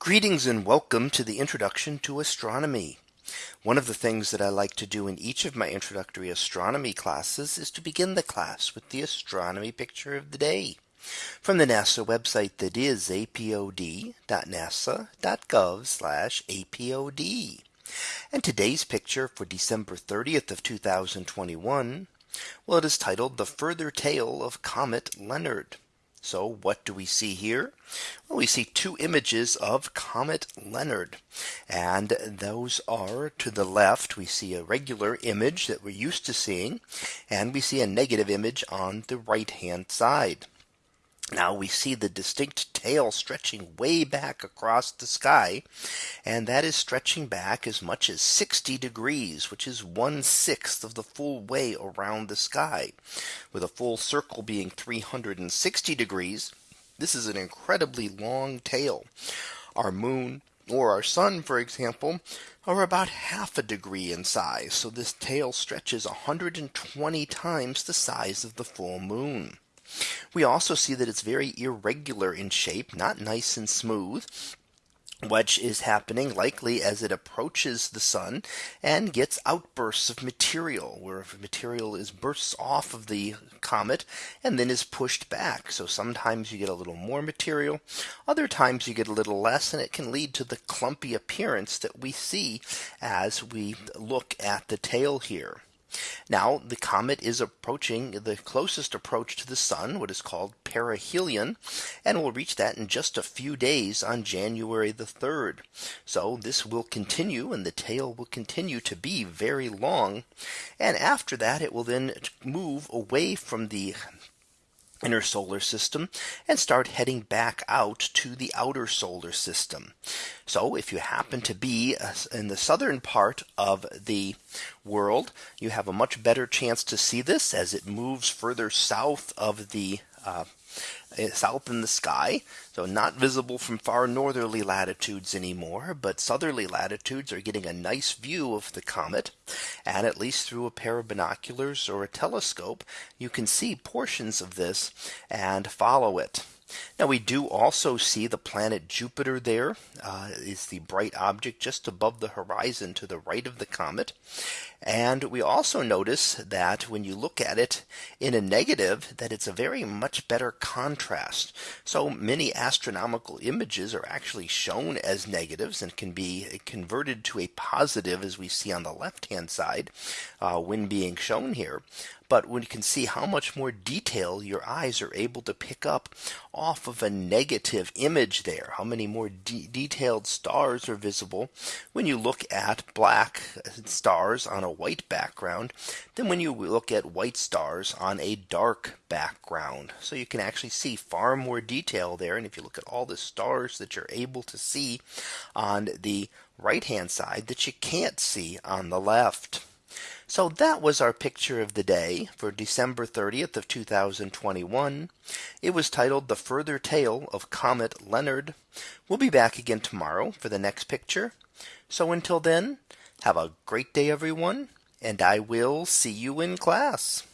Greetings and welcome to the introduction to astronomy. One of the things that I like to do in each of my introductory astronomy classes is to begin the class with the astronomy picture of the day from the NASA website that is apod.nasa.gov apod. And today's picture for December 30th of 2021. Well, it is titled the further tale of Comet Leonard. So what do we see here? Well, we see two images of Comet Leonard. And those are to the left, we see a regular image that we're used to seeing. And we see a negative image on the right hand side. Now we see the distinct tail stretching way back across the sky. And that is stretching back as much as 60 degrees, which is one sixth of the full way around the sky, with a full circle being 360 degrees. This is an incredibly long tail. Our moon or our sun, for example, are about half a degree in size. So this tail stretches 120 times the size of the full moon. We also see that it's very irregular in shape, not nice and smooth which is happening likely as it approaches the sun and gets outbursts of material where material is bursts off of the comet and then is pushed back. So sometimes you get a little more material. Other times you get a little less and it can lead to the clumpy appearance that we see as we look at the tail here. Now the comet is approaching the closest approach to the sun, what is called perihelion, and will reach that in just a few days on January the 3rd. So this will continue and the tail will continue to be very long. And after that, it will then move away from the inner solar system and start heading back out to the outer solar system. So if you happen to be uh, in the southern part of the world, you have a much better chance to see this as it moves further south of the uh, south in the sky. So not visible from far northerly latitudes anymore, but southerly latitudes are getting a nice view of the comet. And at least through a pair of binoculars or a telescope, you can see portions of this and follow it. Now we do also see the planet Jupiter there uh, is the bright object just above the horizon to the right of the comet. And we also notice that when you look at it in a negative that it's a very much better contrast. So many astronomical images are actually shown as negatives and can be converted to a positive as we see on the left hand side uh, when being shown here but when you can see how much more detail your eyes are able to pick up off of a negative image there. How many more de detailed stars are visible when you look at black stars on a white background than when you look at white stars on a dark background. So you can actually see far more detail there. And if you look at all the stars that you're able to see on the right hand side that you can't see on the left. So that was our picture of the day for December 30th of 2021. It was titled the further tale of Comet Leonard. We'll be back again tomorrow for the next picture. So until then, have a great day, everyone, and I will see you in class.